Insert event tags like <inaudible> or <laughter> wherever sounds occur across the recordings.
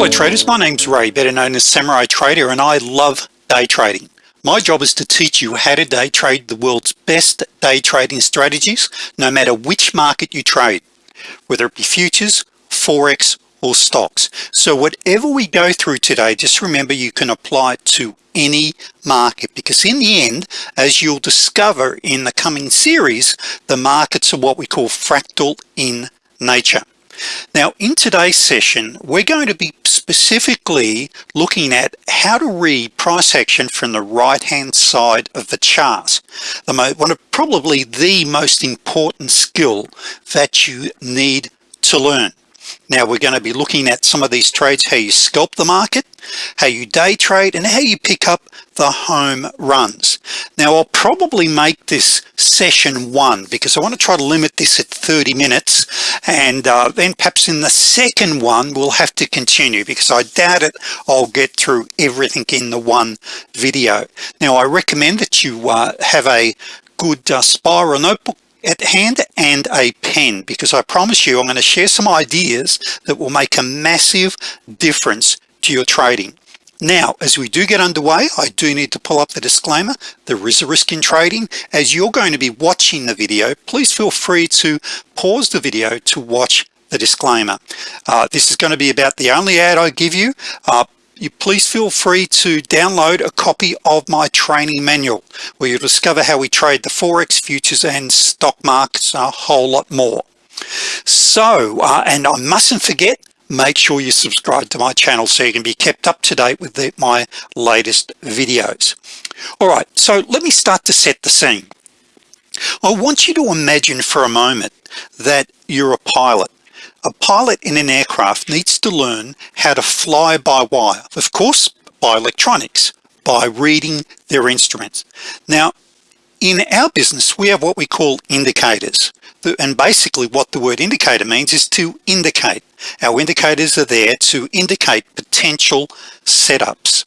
Hello traders, my name's Ray, better known as Samurai Trader, and I love day trading. My job is to teach you how to day trade the world's best day trading strategies, no matter which market you trade, whether it be futures, Forex, or stocks. So whatever we go through today, just remember you can apply it to any market because in the end, as you'll discover in the coming series, the markets are what we call fractal in nature. Now in today's session we're going to be specifically looking at how to read price action from the right hand side of the chart. The one of probably the most important skill that you need to learn now we're going to be looking at some of these trades how you scalp the market how you day trade and how you pick up the home runs. Now I'll probably make this session one because I want to try to limit this at 30 minutes and uh, then perhaps in the second one we'll have to continue because I doubt it I'll get through everything in the one video. Now I recommend that you uh, have a good uh, spiral notebook at hand and a pen because I promise you I'm going to share some ideas that will make a massive difference to your trading. Now as we do get underway I do need to pull up the disclaimer there is a risk in trading. As you're going to be watching the video please feel free to pause the video to watch the disclaimer. Uh, this is going to be about the only ad I give you. Uh, you please feel free to download a copy of my training manual where you'll discover how we trade the Forex futures and stock markets a whole lot more. So uh, and I mustn't forget make sure you subscribe to my channel so you can be kept up to date with the, my latest videos. All right so let me start to set the scene. I want you to imagine for a moment that you're a pilot a pilot in an aircraft needs to learn how to fly by wire of course by electronics by reading their instruments. Now in our business we have what we call indicators. And basically what the word indicator means is to indicate. Our indicators are there to indicate potential setups.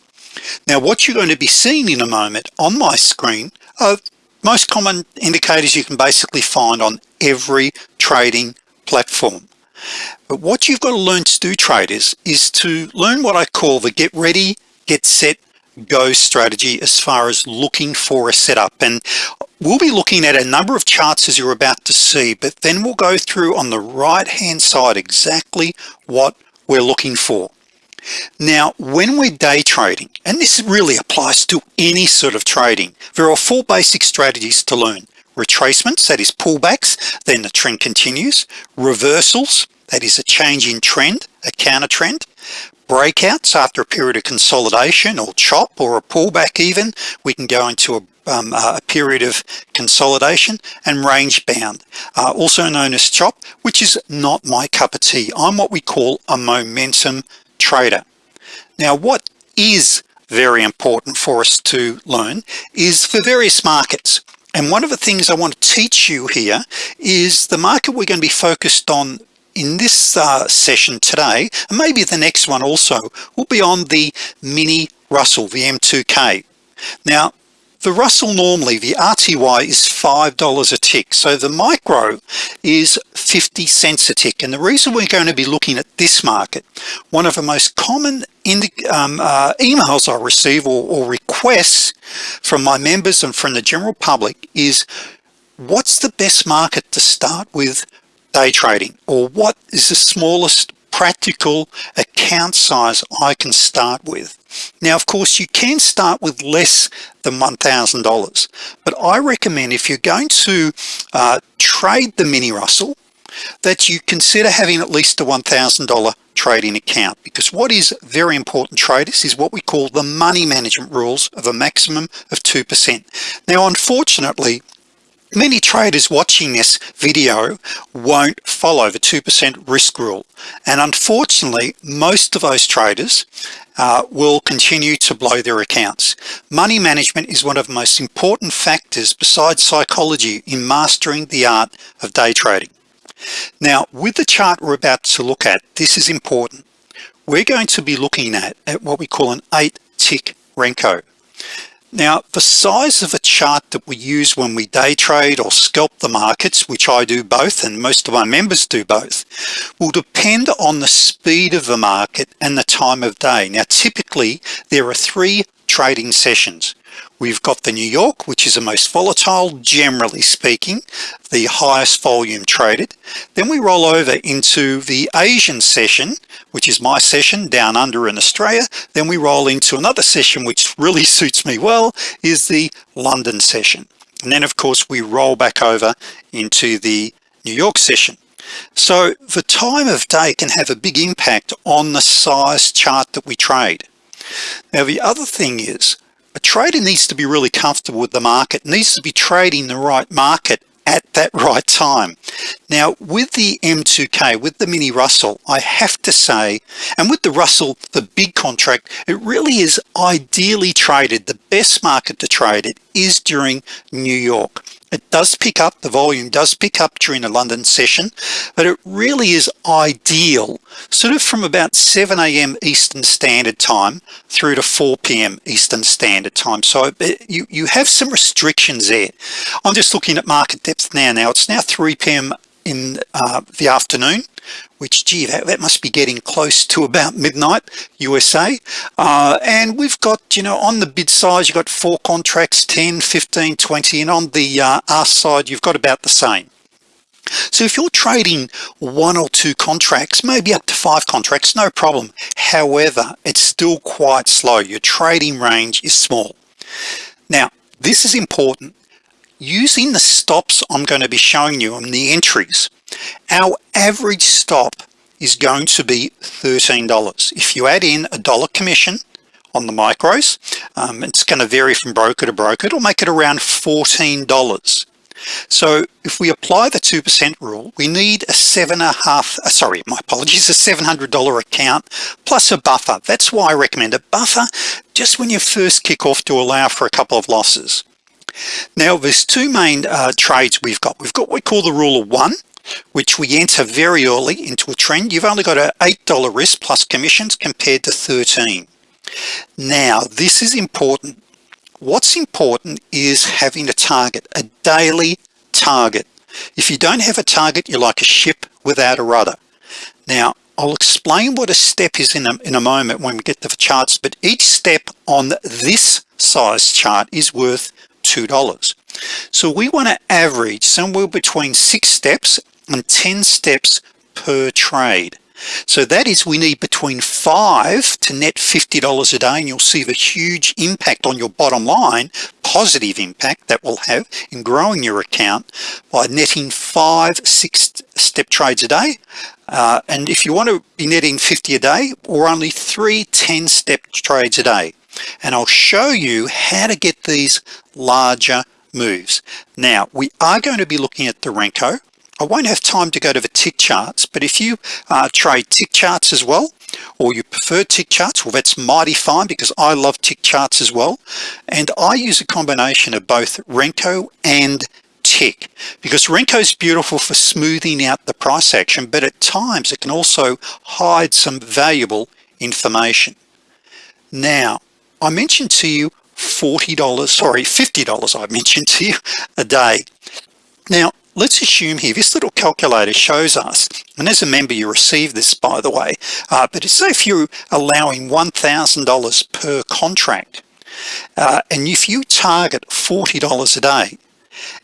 Now what you're going to be seeing in a moment on my screen are most common indicators you can basically find on every trading platform but what you've got to learn to do traders is to learn what I call the get ready get set go strategy as far as looking for a setup. And we'll be looking at a number of charts as you're about to see but then we'll go through on the right hand side exactly what we're looking for. Now when we're day trading and this really applies to any sort of trading there are four basic strategies to learn. Retracements that is pullbacks then the trend continues. Reversals that is a change in trend a counter trend. Breakouts after a period of consolidation or chop or a pullback even. We can go into a, um, a period of consolidation and range bound. Uh, also known as chop which is not my cup of tea. I'm what we call a momentum trader. Now what is very important for us to learn is for various markets. And one of the things I want to teach you here is the market we're going to be focused on in this uh, session today and maybe the next one also will be on the mini Russell the M2k now the Russell normally the RTY is five dollars a tick so the micro is 50 cents a tick. And the reason we're going to be looking at this market one of the most common um, uh, emails I receive or, or requests from my members and from the general public is what's the best market to start with day trading or what is the smallest practical account size I can start with? Now of course you can start with less than $1,000 but I recommend if you're going to uh, trade the mini Russell that you consider having at least a $1,000 trading account because what is very important traders is what we call the money management rules of a maximum of 2% now unfortunately many traders watching this video won't follow the 2% risk rule. And unfortunately most of those traders uh, will continue to blow their accounts. Money management is one of the most important factors besides psychology in mastering the art of day trading. Now with the chart we're about to look at this is important. We're going to be looking at, at what we call an eight tick Renko now the size of a chart that we use when we day trade or scalp the markets which I do both and most of my members do both will depend on the speed of the market and the time of day. Now typically there are three trading sessions We've got the New York which is the most volatile generally speaking the highest volume traded. Then we roll over into the Asian session which is my session down under in Australia. Then we roll into another session which really <laughs> suits me well is the London session. And then of course we roll back over into the New York session. So the time of day can have a big impact on the size chart that we trade. Now the other thing is a trader needs to be really comfortable with the market needs to be trading the right market at that <laughs> right time. Now with the M2k with the mini Russell I have to say and with the Russell the big contract it really is ideally traded. The best market to trade it is during New York it does pick up the volume does pick up during the London session but it really is ideal sort of from about 7 a.m. Eastern Standard Time through to 4 p.m. Eastern Standard Time so it, you you have some restrictions there I'm just looking at market depth now now it's now 3 p.m. in uh, the afternoon which gee that, that must be getting close to about midnight USA uh, and we've got you know on the bid size you've got four contracts 10 15 20 and on the uh, ask side you've got about the same. So if you're trading one or two contracts maybe up to five contracts no problem. However it's still quite slow. Your trading range is small. Now this is important. Using the stops I'm going to be showing you on the entries our average stop is going to be $13 if you add in a dollar commission on the micros um, it's going to vary from broker to broker. It'll make it around $14 so if we apply the 2% rule we need a seven and a half uh, sorry my apologies a $700 account plus a buffer. That's why I recommend a buffer just when you first kick off to allow for a couple of losses. Now there's two main uh, trades we've got. We've got what we call the rule of one which we enter very early into a trend. You've only got a $8 risk plus commissions compared to 13 now this is important. What's important is having a target a daily target. If you don't have a target you're like a ship without a rudder. Now I'll explain what a step is in a, in a moment when we get to the charts but each step on this size chart is worth two dollars. So we want to average somewhere between six steps and 10 steps per trade. So that is we need between five to net $50 a day and you'll see the huge impact on your bottom line positive impact that will have in growing your account by netting five six step trades a day. Uh, and if you want to be netting 50 a day or only three 10 step trades a day. And I'll show you how to get these larger moves. Now we are going to be looking at the Renko I won't have time to go to the tick charts but if you uh, trade tick charts as well or you prefer tick charts well that's mighty fine because I love tick charts as well. And I use a combination of both Renko and tick because Renko is beautiful for smoothing out the price action but at times it can also hide some valuable information. Now I mentioned to you $40 sorry $50 I mentioned to you a day. Now let's assume here this little calculator shows us and as a member you receive this by the way uh, but say if you're allowing $1,000 per contract uh, and if you target $40 a day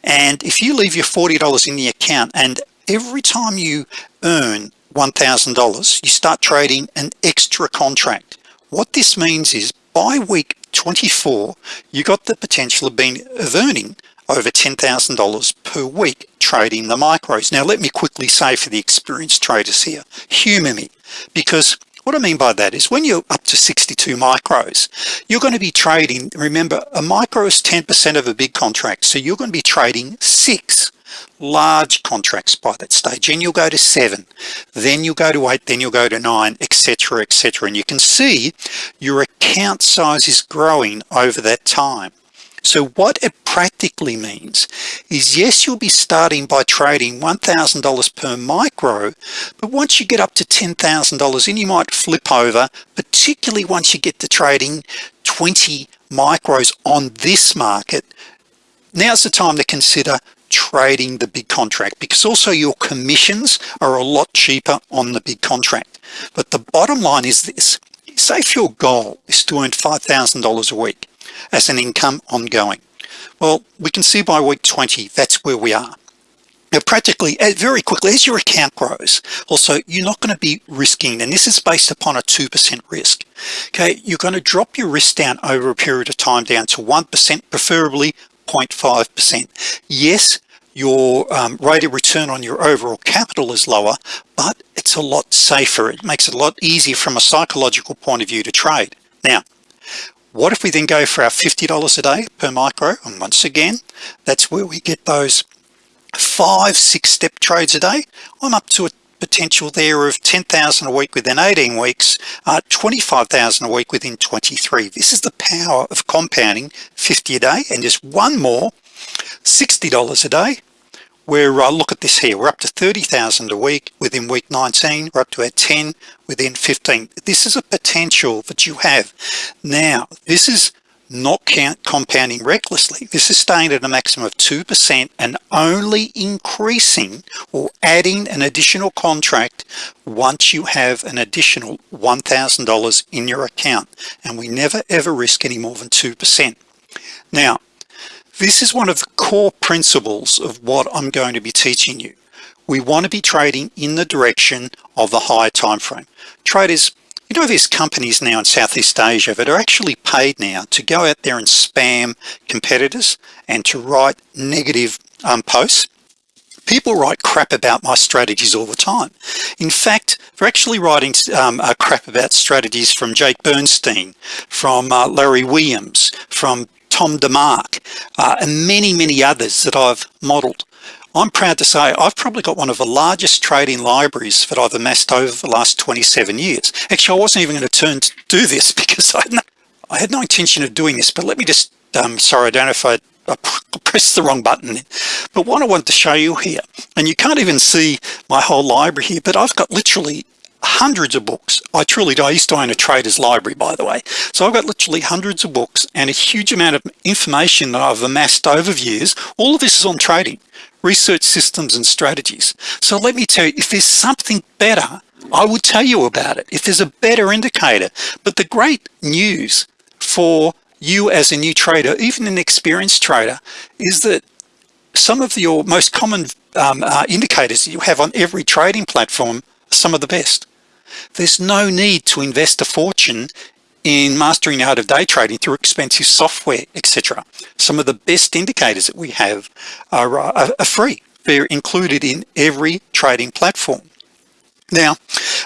and if you leave your $40 in the account and every time you earn $1,000 you start trading an extra contract. What this means is by week 24 you got the potential of being of earning over $10,000 per week trading the micros. Now let me quickly say for the experienced traders here humor me because what I mean by that is when you're up to 62 micros you're going to be trading remember a micro is 10% of a big contract so you're going to be trading six large contracts by that stage. And you'll go to seven then you'll go to eight then you'll go to nine etc etc and you can see your account size is growing over that time. So what it practically means is yes you'll be starting by trading $1,000 per micro but once you get up to $10,000 in you might flip over particularly once you get to trading 20 micros on this market. Now's the time to consider trading the big contract because also your commissions are a lot cheaper on the big contract. But the bottom line is this say if your goal is to earn $5,000 a week as an income ongoing well we can see by week 20 that's where we are. Now practically very quickly as your account grows also you're not going to be risking and this is based upon a 2% risk okay? You're going to drop your risk down over a period of time down to 1% preferably 0.5% yes your um, rate of return on your overall capital is lower but it's a lot safer. It makes it a lot easier from a psychological point of view to trade. Now what if we then go for our $50 a day per micro? And once again that's where we get those five six step trades a day. I'm up to a potential there of 10,000 a week within 18 weeks uh, 25,000 a week within 23 this is the power of compounding 50 a day and just one more $60 a day where uh, look at this here we're up to 30,000 a week within week 19 we're up to our 10 within 15 this is a potential that you have. Now this is not count compounding recklessly. This is staying at a maximum of 2% and only increasing or adding an additional contract once you have an additional $1,000 in your account. And we never ever risk any more than 2% now this is one of the core principles of what I'm going to be teaching you. We want to be trading in the direction of the higher time frame. Traders you know there's companies now in Southeast Asia that are actually paid now to go out there and spam competitors and to write negative um, posts? People write crap about my strategies all the time. In fact they're actually writing um, crap about strategies from Jake Bernstein from uh, Larry Williams from Tom DeMark uh, and many many others that I've modeled I'm proud to say I've probably got one of the largest trading libraries that I've amassed over the last 27 years. Actually I wasn't even going to turn to do this <laughs> because I had no, I had no intention of doing this but let me just um, sorry I don't know if I, I <laughs> pressed the wrong button but what I want to show you here and you can't even see my whole library here but I've got literally hundreds of books. I truly do. I used to own a trader's library by the way. So I've got literally hundreds of books and a huge amount of information that I've amassed over years. All of this is on trading research systems and strategies. So let me tell you if there's something better I would tell you about it. If there's a better indicator. But the great news for you as a new trader even an experienced trader is that some of your most common um, uh, indicators you have on every trading platform are some of the best there's no need to invest a fortune in mastering out of day trading through expensive software etc some of the best indicators that we have are, uh, are free. They're included in every trading platform. Now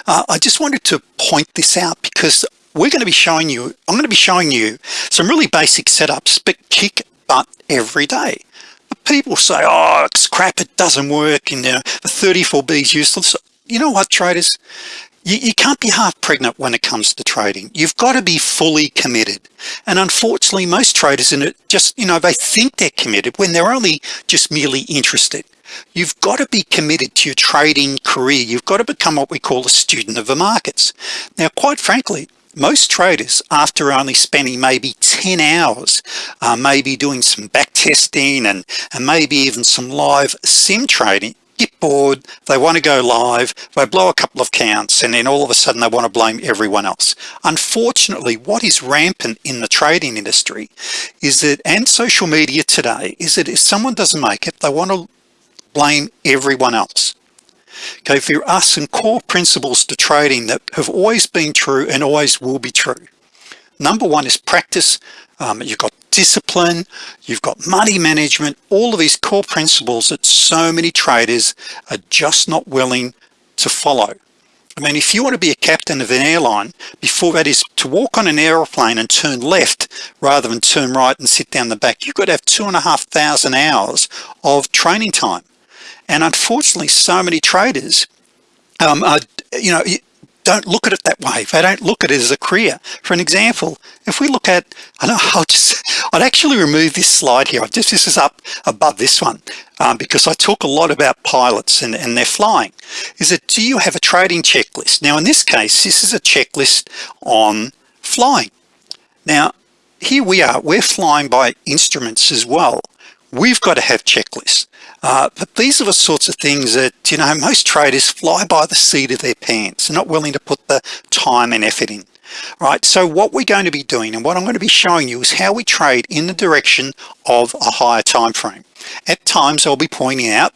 uh, I just wanted to point this out because we're going to be showing you I'm going to be showing you some really basic setups but kick butt every day. But people say oh it's crap it doesn't work and you know, the 34b is useless. You know what traders you, you can't be half pregnant when it comes to trading. You've got to be fully committed. And unfortunately most traders in it just you know they think they're committed when they're only just merely interested. You've got to be committed to your trading career. You've got to become what we call a student of the markets. Now quite frankly most traders after only spending maybe 10 hours uh, maybe doing some back testing and, and maybe even some live sim trading get bored they want to go live they blow a couple of counts and then all of a sudden they want to blame everyone else. Unfortunately what is rampant in the trading industry is that and social media today is that if someone doesn't make it they want to blame everyone else. Okay there are some core principles to trading that have always been true and always will be true. Number one is practice. Um, you've got discipline you've got money management all of these core principles that so many traders are just not willing to follow. I mean if you want to be a captain of an airline before that is to walk on an airplane and turn left rather than turn right and sit down the back you've got to have two and a half thousand hours of training time. And unfortunately so many traders um, are, you know don't look at it that way. They don't look at it as a career. For an example if we look at I know <laughs> I'll just I'd actually remove this slide here. I just this is up above this one um, because I talk a lot about pilots and, and they're flying. Is that do you have a trading checklist? Now in this case this is a checklist on flying. Now here we are. We're flying by instruments as well we've got to have checklists. Uh, but these are the sorts of things that you know most traders fly by the seat of their pants. They're not willing to put the time and effort in right? So what we're going to be doing and what I'm going to be showing you is how we trade in the direction of a higher time frame. At times I'll be pointing out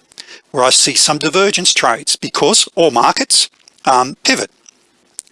where I see some divergence trades because all markets um, pivot.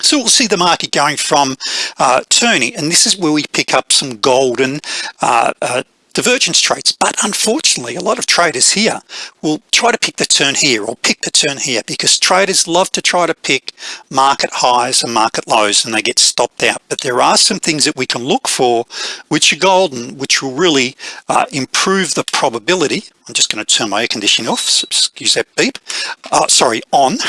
So we'll see the market going from uh, turning and this is where we pick up some golden uh, uh, divergence trades but unfortunately a lot of traders here will try to pick the turn here or pick the turn here because traders love to try to pick market highs and market lows and they get stopped out. But there are some things that we can look for which are golden which will really uh, improve the probability. I'm just going to turn my air conditioning off excuse that beep. Uh, sorry on. <laughs>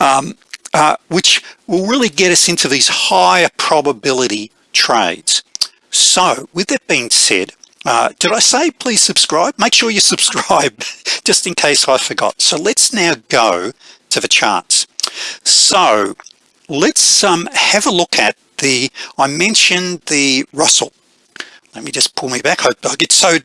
Um, uh, which will really get us into these higher probability trades. So with that being said uh, did I say please subscribe? Make sure you subscribe <laughs> just in case I forgot. So let's now go to the charts. So let's um, have a look at the I mentioned the Russell. Let me just pull me back. I, I get so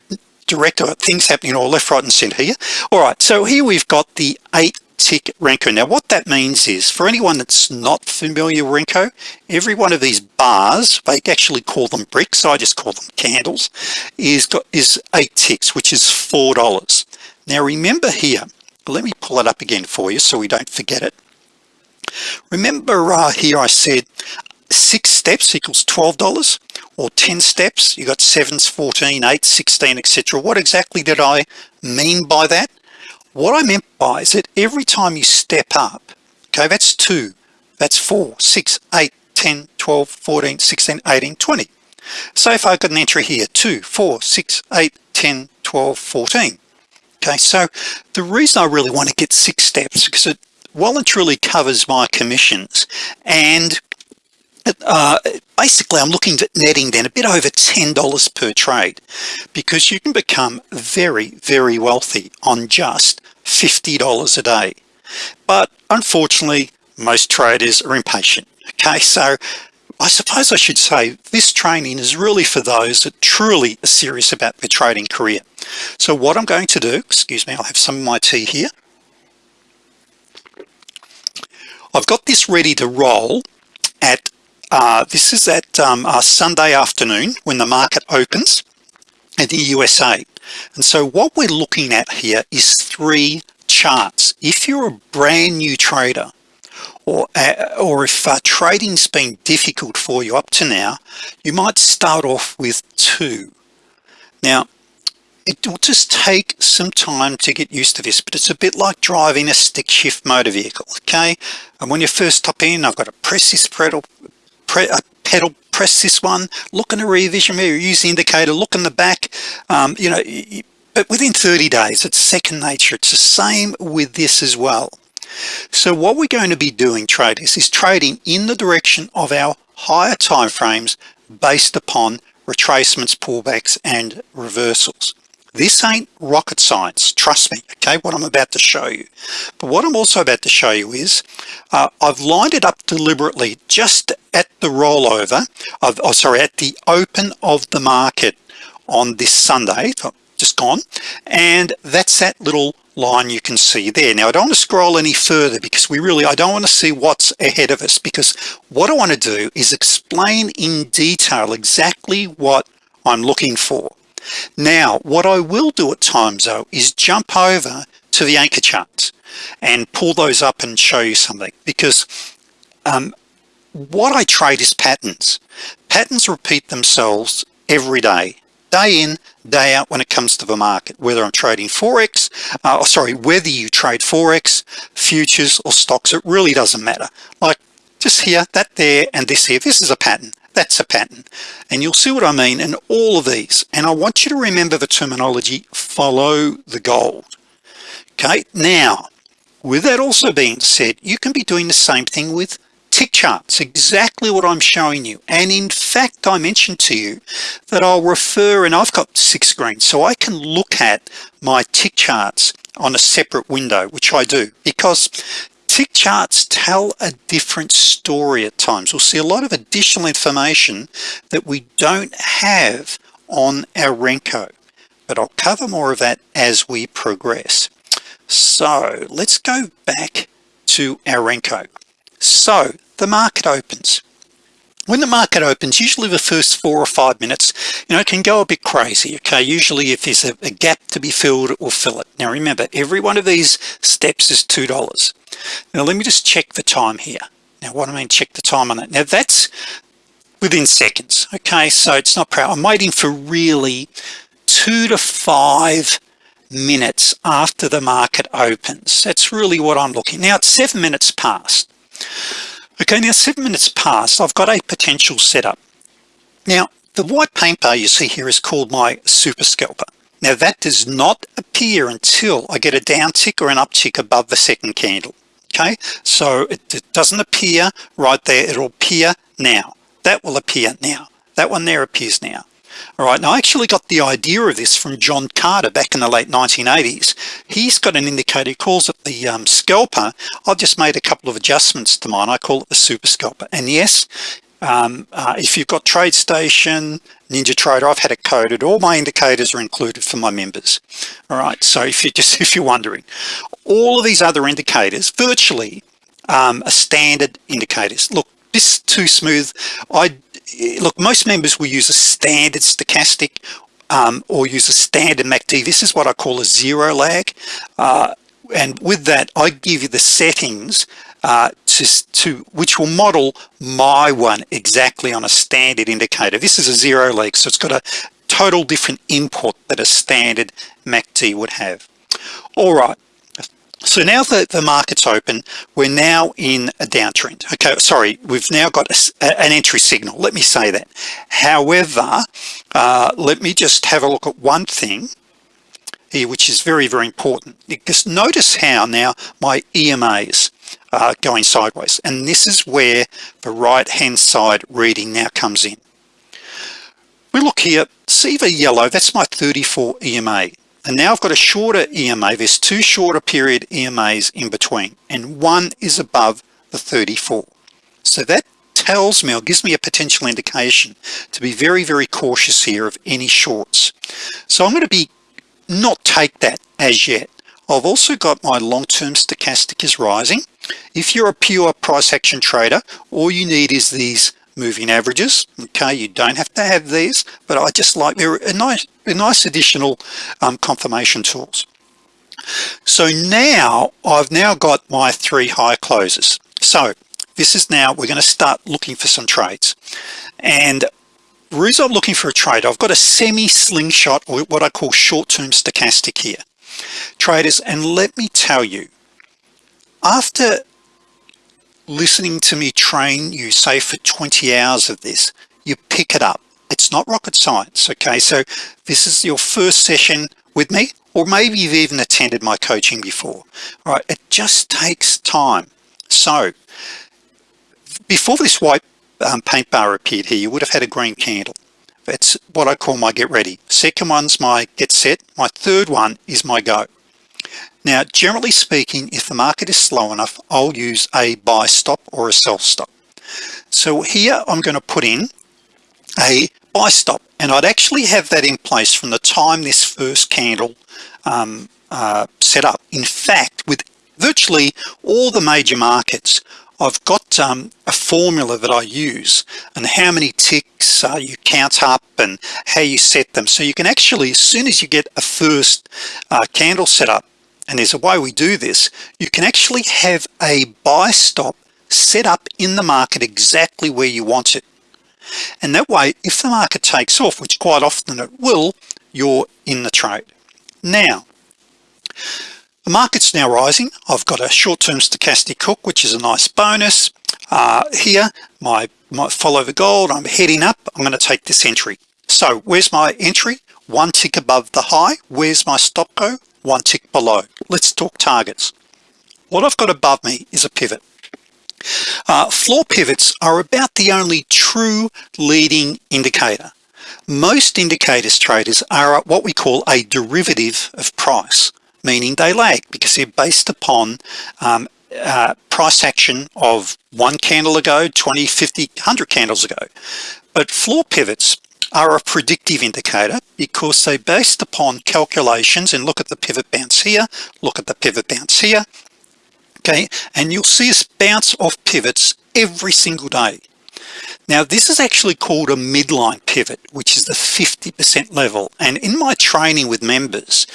direct things happening all left right and center here. All right so here we've got the eight tick Renko. Now what that means is for anyone that's not familiar with Renko every one of these bars they actually call them bricks I just call them candles is got is eight ticks which is four dollars. Now remember here let me pull it up again for you so we don't forget it. Remember uh, here I said six steps equals $12 or 10 steps. You got sevens 14 8 16 etc what exactly did I mean by that what I meant by is that every time you step up okay that's two that's four six eight 10 12 14 16 18 20 so if I got an entry here 2 4 6 8 10 12 14 okay so the reason I really want to get six steps because it well and truly covers my commissions and uh, basically I'm looking at netting then a bit over $10 per trade because you can become very very wealthy on just $50 a day. But unfortunately most traders are impatient okay? So I suppose I should say this training is really for those that truly are serious about their trading career. So what I'm going to do excuse me I'll have some of my tea here. I've got this ready to roll at uh, this is at um, Sunday afternoon when the market opens in the USA and so what we're looking at here is three charts. If you're a brand new trader or uh, or if uh, trading's been difficult for you up to now you might start off with two. Now it will just take some time to get used to this but it's a bit like driving a stick shift motor vehicle okay? And when you first hop in I've got to press this pedal pedal press this one look in the rear vision mirror use the indicator look in the back um, you know but within 30 days it's second nature. It's the same with this as well. So what we're going to be doing traders is trading in the direction of our higher time frames based upon retracements pullbacks and reversals this ain't rocket science trust me okay what I'm about to show you. But what I'm also about to show you is uh, I've lined it up deliberately just at the rollover of oh sorry at the open of the market on this Sunday just gone and that's that little line you can see there. Now I don't want to scroll any further because we really I don't want to see what's ahead of us because what I want to do is explain in detail exactly what I'm looking for now what I will do at times though is jump over to the anchor charts and pull those up and show you something because um, what I trade is patterns. Patterns repeat themselves every day day in day out when it comes to the market whether I'm trading forex uh, sorry whether you trade forex futures or stocks it really doesn't matter. Like just here that there and this here. This is a pattern that's a pattern. And you'll see what I mean in all of these. And I want you to remember the terminology follow the gold. Okay now with that also being said you can be doing the same thing with tick charts exactly what I'm showing you. And in fact I mentioned to you that I'll refer and I've got six screens so I can look at my tick charts on a separate window which I do because tick charts tell a different story at times. We'll see a lot of additional information that we don't have on our Renko but I'll cover more of that as we progress. So let's go back to our Renko. So the market opens when the market opens usually the first four or five minutes you know it can go a bit crazy okay? Usually if there's a, a gap to be filled it will fill it. Now remember every one of these steps is two dollars. Now let me just check the time here. Now what I mean check the time on it. now that's within seconds okay? So it's not proud. I'm waiting for really two to five minutes after the market opens. That's really what I'm looking. Now it's seven minutes past okay now seven minutes past I've got a potential setup. Now the white paint bar you see here is called my super scalper. Now that does not appear until I get a down tick or an uptick above the second candle okay? So it, it doesn't appear right there. It'll appear now. That will appear now. That one there appears now all right now I actually got the idea of this from John Carter back in the late 1980s he's got an indicator he calls it the um, scalper. I've just made a couple of adjustments to mine. I call it the super scalper. And yes um, uh, if you've got TradeStation NinjaTrader I've had it coded. All my indicators are included for my members. All right so if you're <laughs> just if you're wondering all of these other indicators virtually um, are standard indicators. Look this too smooth. I look most members will use a standard stochastic um, or use a standard MACD this is what I call a zero lag. Uh, and with that I give you the settings uh, to, to which will model my one exactly on a standard indicator. This is a zero lag so it's got a total different input that a standard MACD would have. All right so now that the market's open we're now in a downtrend. Okay sorry we've now got a, an entry signal let me say that. However uh, let me just have a look at one thing here which is very very important. Because notice how now my EMAs are going sideways and this is where the right hand side reading now comes in. We look here see the yellow that's my 34 EMA and now I've got a shorter EMA there's two shorter period EMAs in between and one is above the 34 so that tells me or gives me a potential indication to be very very cautious here of any shorts. So I'm going to be not take that as yet. I've also got my long-term stochastic is rising. If you're a pure price action trader all you need is these moving averages. Okay you don't have to have these but I just like they're a nice a nice additional um, confirmation tools. So now I've now got my three high closes so this is now we're going to start looking for some trades. And the reason I'm looking for a trade I've got a semi slingshot or what I call short-term stochastic here. Traders and let me tell you after listening to me train you say for 20 hours of this you pick it up. It's not rocket science okay? So this is your first session with me or maybe you've even attended my coaching before. All right it just takes time. So before this white um, paint bar appeared here you would have had a green candle. That's what I call my get ready. Second one's my get set. My third one is my go now generally speaking if the market is slow enough I'll use a buy stop or a sell stop. So here I'm going to put in a buy stop and I'd actually have that in place from the time this first candle um, uh, set up. In fact with virtually all the major markets I've got um, a formula that I use and how many ticks uh, you count up and how you set them. So you can actually as soon as you get a first uh, candle set up and there's a way we do this. You can actually have a buy stop set up in the market exactly where you want it. And that way if the market takes off which quite often it will you're in the trade. Now the market's now rising. I've got a short-term stochastic hook which is a nice bonus. Uh, here my, my follow the gold. I'm heading up. I'm going to take this entry. So where's my entry? One tick above the high. Where's my stop go one tick below. Let's talk targets. What I've got above me is a pivot. Uh, floor pivots are about the only true leading indicator. Most indicators traders are what we call a derivative of price meaning they lag because they're based upon um, uh, price action of one candle ago 20 50 100 candles ago. But floor pivots are a predictive indicator because they based upon calculations and look at the pivot bounce here look at the pivot bounce here okay? And you'll see us bounce off pivots every single day. Now this is actually called a midline pivot which is the 50% level. And in my training with members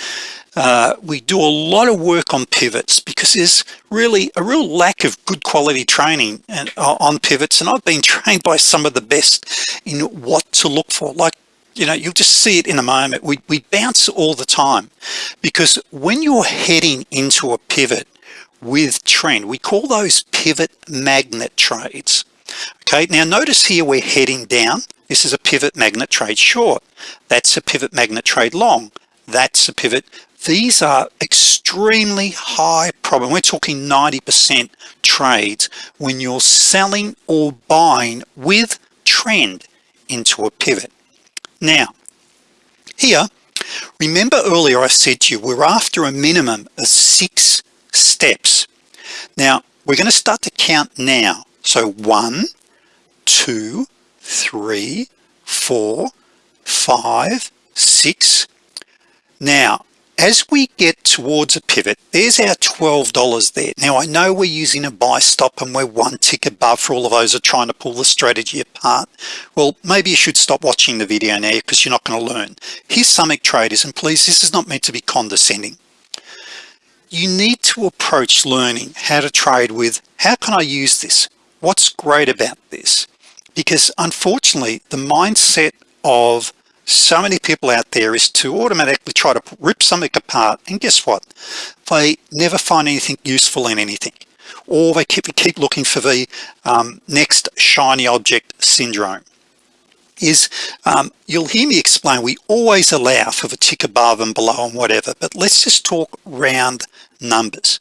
uh, we do a lot of work on pivots because there's really a real lack of good quality training and, uh, on pivots. And I've been <laughs> trained by some of the best in what to look for. Like you know you'll just see it in a moment. We, we bounce all the time because when you're heading into a pivot with trend we call those pivot magnet trades. Okay now notice here we're heading down. This is a pivot magnet trade short. That's a pivot magnet trade long. That's a pivot these are extremely high problem. We're talking 90% trades when you're selling or buying with trend into a pivot. Now here remember earlier I said to you we're after a minimum of six steps. Now we're going to start to count now. So one two three four five six. Now as we get towards a pivot there's our $12 there. Now I know we're using a buy stop and we're one tick above for all of those are trying to pull the strategy apart. Well maybe you should stop watching the video now because you're not going to learn. Here's Summit traders and please this is not meant to be condescending. You need to approach learning how to trade with how can I use this? What's great about this? Because unfortunately the mindset of so many people out there is to automatically try to rip something apart and guess what? They never find anything useful in anything. Or they keep, keep looking for the um, next shiny object syndrome. Is um, you'll hear me explain we always allow for the tick above and below and whatever but let's just talk round numbers.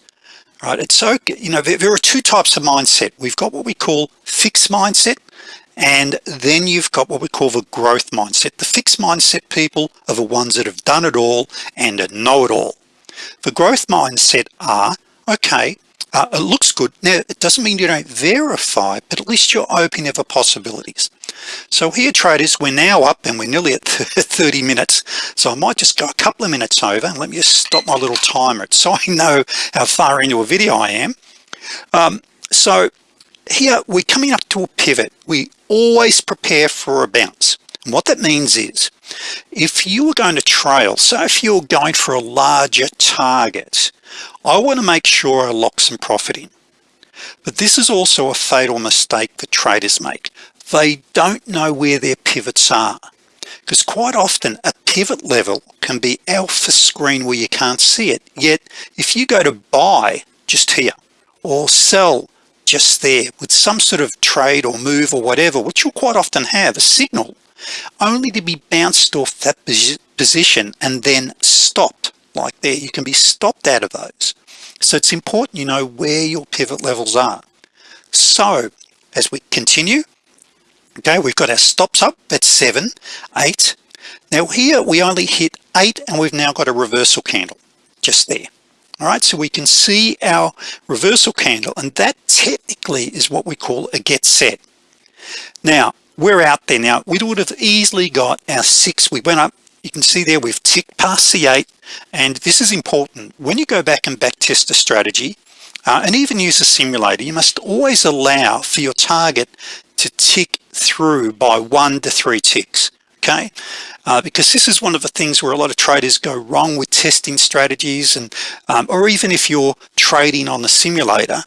Right it's so you know there, there are two types of mindset. We've got what we call fixed mindset and then you've got what we call the growth mindset the fixed mindset people are the ones that have done it all and know it all. The growth mindset are okay uh, it looks good. Now it doesn't mean you don't verify but at least you're open to the possibilities. So here traders we're now up and we're nearly at <laughs> 30 minutes. So I might just go a couple of minutes over and let me just stop my little timer. So I know how far into a video I am. Um, so here we're coming up to a pivot. We always prepare for a bounce. And what that means is if you are going to trail so if you're going for a larger target I want to make sure I lock some profit in. But this is also a fatal mistake that traders make. They don't know where their pivots are. Because quite often a pivot level can be alpha screen where you can't see it. Yet if you go to buy just here or sell just there with some sort of trade or move or whatever which you'll quite often have a signal only to be bounced off that position and then stopped. Like there you can be stopped out of those. So it's important you know where your pivot levels are. So as we continue okay we've got our stops up at seven eight. Now here we only hit eight and we've now got a reversal candle just there all right so we can see our reversal candle and that technically is what we call a get set. Now we're out there. Now we would have easily got our six. We went up. You can see there we've ticked past the eight and this is important. When you go back and back test a strategy uh, and even use a simulator you must always allow for your target to tick through by one to three ticks okay? Uh, because this is one of the things where a lot of traders go wrong with testing strategies and um, or even if you're trading on the simulator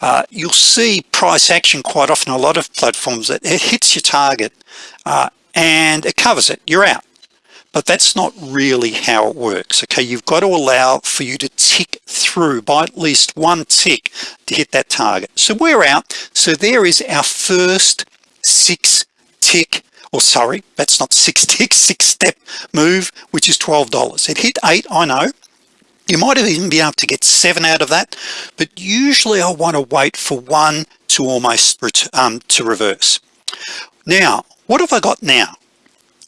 uh, you'll see price action quite often a lot of platforms that it hits your target uh, and it covers it. You're out. But that's not really how it works okay? You've got to allow for you to tick through by at least one tick to hit that target. So we're out. So there is our first six tick or sorry that's not six tick <laughs> six step move which is $12 it hit eight I know. You might have even been able to get seven out of that but usually I want to wait for one to almost um, to reverse. Now what have I got now?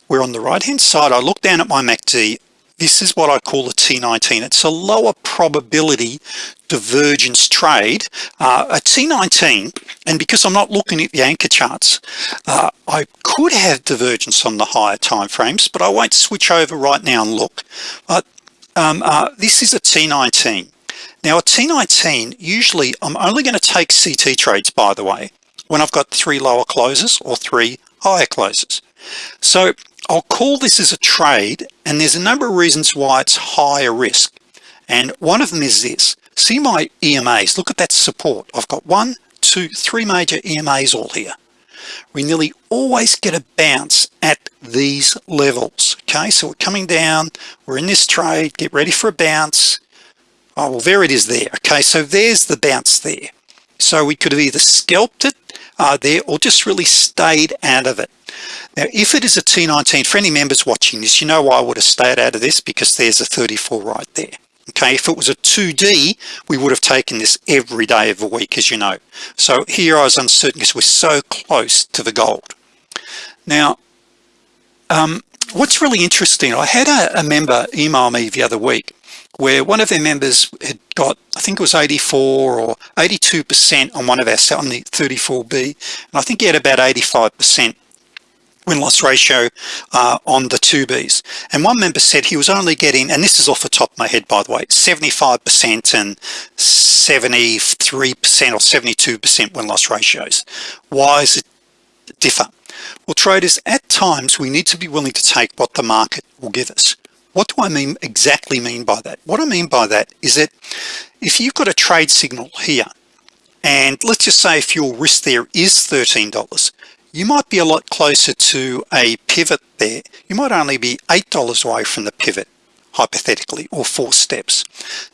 We're on the right hand side. I look down at my MACD this is what I call a T19 it's a lower probability divergence trade. Uh, a T19 and because I'm not looking at the anchor charts uh, I could have divergence on the higher time frames but I won't switch over right now and look. But um, uh, this is a T19 now a T19 usually I'm only going to take CT trades by the way when I've got three lower closes or three higher closes so I'll call this as a trade and there's a number of reasons why it's higher risk. And one of them is this. See my EMAs look at that support. I've got one two three major EMAs all here. We nearly always get a bounce at these levels. Okay so we're coming down. We're in this trade. Get ready for a bounce. Oh well there it is there. Okay so there's the bounce there. So we could have either scalped it uh, there or just really stayed out of it. Now if it is a T19 for any members watching this you know why I would have stayed out of this? Because there's a 34 right there. Okay if it was a 2d we would have taken this every day of the week as you know. So here I was uncertain because we're so close to the gold. Now um, what's really interesting I had a, a member email me the other week where one of their members had got I think it was 84 or 82 percent on one of our on the 34b and I think he had about 85 percent win-loss ratio uh, on the 2Bs and one member said he was only getting and this is off the top of my head by the way 75% and 73% or 72% win-loss ratios. Why is it differ well traders at times we need to be willing to take what the market will give us. What do I mean exactly mean by that? What I mean by that is that if you've got a trade signal here and let's just say if your risk there is $13 you might be a lot closer to a pivot there. You might only be eight dollars away from the pivot hypothetically or four steps.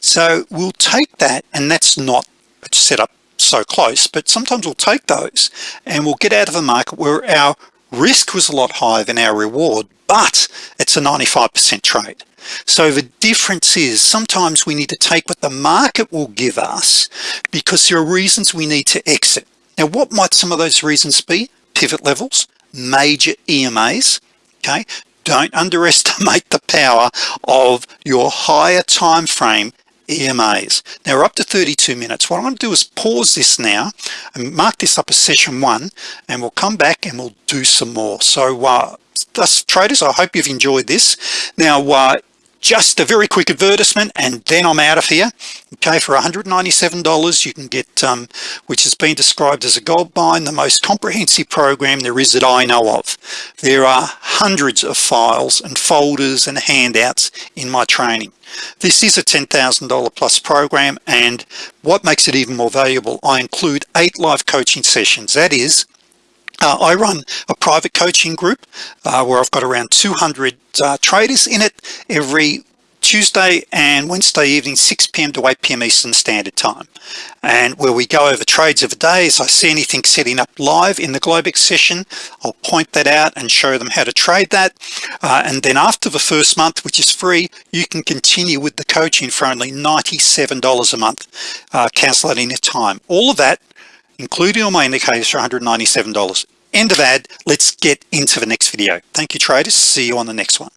So we'll take that and that's not set up so close but sometimes we'll take those and we'll get out of the market where our risk was a lot higher than our reward but it's a 95% trade. So the difference is sometimes we need to take what the market will give us because there are reasons we need to exit. Now what might some of those reasons be? Pivot levels major EMAs okay? Don't <laughs> underestimate the power of your higher time frame EMAs now we're up to 32 minutes. What I'm going to do is pause this now and mark this up as session one and we'll come back and we'll do some more. So uh, thus traders I hope you've enjoyed this. Now uh, just a very quick advertisement and then I'm out of here. Okay for $197 you can get um, which has been described as a gold mine the most comprehensive program there is that I know of. There are hundreds of files and folders and handouts in my training. This is a $10,000 plus program and what makes it even more valuable I include eight live coaching sessions. That is uh, I run a private coaching group uh, where I've got around 200 uh, traders in it every Tuesday and Wednesday evening 6 p.m. to 8 p.m. Eastern Standard Time and where we go over trades of the day as I see anything setting up live in the Globex session I'll point that out and show them how to trade that uh, and then after the first month which is free you can continue with the coaching for only $97 a month uh, at any time all of that including all my indicators for $197 end of ad let's get into the next video. Thank you traders see you on the next one